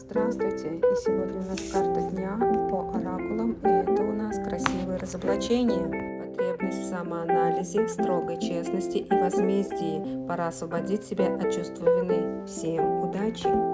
Здравствуйте! И сегодня у нас карта дня по оракулам, и это у нас красивое разоблачение. Потребность в самоанализе, строгой честности и возмездии. Пора освободить себя от чувства вины. Всем удачи!